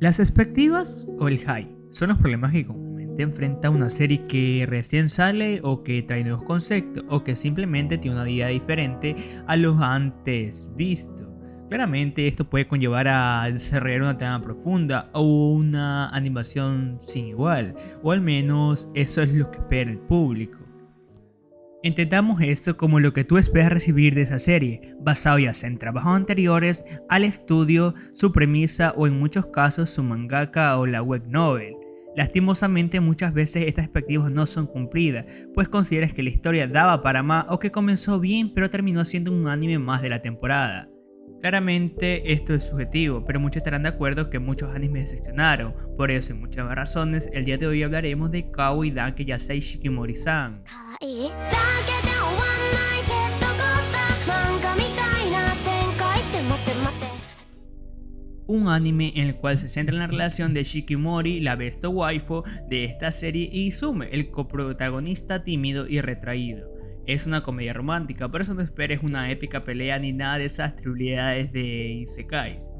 Las expectativas o el hype son los problemas que comúnmente enfrenta una serie que recién sale o que trae nuevos conceptos o que simplemente tiene una idea diferente a los antes vistos. Claramente esto puede conllevar a desarrollar una trama profunda o una animación sin igual, o al menos eso es lo que espera el público. Intentamos esto como lo que tú esperas recibir de esa serie, basado ya sea en trabajos anteriores, al estudio, su premisa o en muchos casos su mangaka o la web novel. Lastimosamente muchas veces estas expectativas no son cumplidas, pues consideras que la historia daba para más o que comenzó bien pero terminó siendo un anime más de la temporada. Claramente esto es subjetivo, pero muchos estarán de acuerdo que muchos animes decepcionaron, por eso y muchas razones el día de hoy hablaremos de y Danke Yasei Shikimori-san. un anime en el cual se centra en la relación de Shikimori, la best waifu de esta serie, y Izume, el coprotagonista tímido y retraído. Es una comedia romántica, por eso no esperes una épica pelea ni nada de esas trivialidades de Isekais.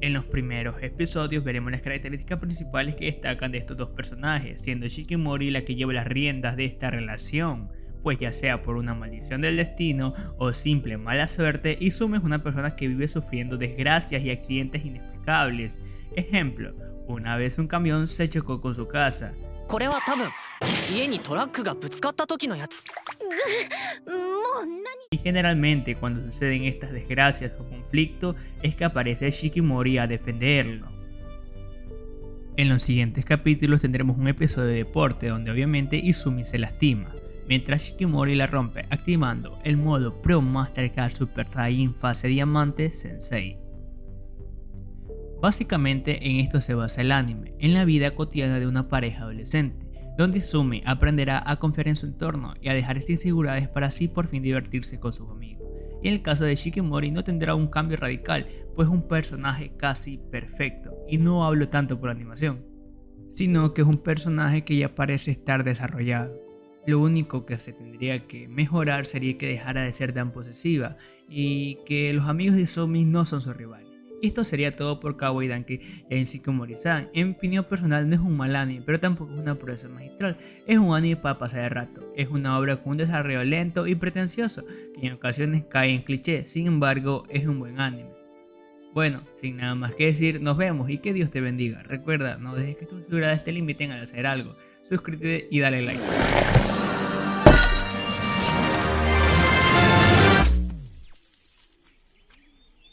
En los primeros episodios veremos las características principales que destacan de estos dos personajes, siendo Shikimori la que lleva las riendas de esta relación, pues ya sea por una maldición del destino o simple mala suerte, Izume es una persona que vive sufriendo desgracias y accidentes inexplicables. Ejemplo, una vez un camión se chocó con su casa. Y generalmente cuando suceden estas desgracias o conflictos es que aparece Shikimori a defenderlo. En los siguientes capítulos tendremos un episodio de deporte donde obviamente Izumi se lastima, mientras Shikimori la rompe activando el modo Pro Mastercard Super Saiyan fase diamante Sensei. Básicamente en esto se basa el anime, en la vida cotidiana de una pareja adolescente, donde Sumi aprenderá a confiar en su entorno y a dejar estas inseguridades para así por fin divertirse con sus amigos. Y en el caso de Shikimori no tendrá un cambio radical, pues es un personaje casi perfecto, y no hablo tanto por animación, sino que es un personaje que ya parece estar desarrollado. Lo único que se tendría que mejorar sería que dejara de ser tan posesiva y que los amigos de Somi no son su rival. Esto sería todo por Cowboy Danke en Shikomori-san. En mi opinión personal no es un mal anime, pero tampoco es una proeza magistral. Es un anime para pasar el rato. Es una obra con un desarrollo lento y pretencioso, que en ocasiones cae en cliché, sin embargo es un buen anime. Bueno, sin nada más que decir, nos vemos y que Dios te bendiga. Recuerda, no dejes que tus seguridades te limiten a hacer algo. Suscríbete y dale like.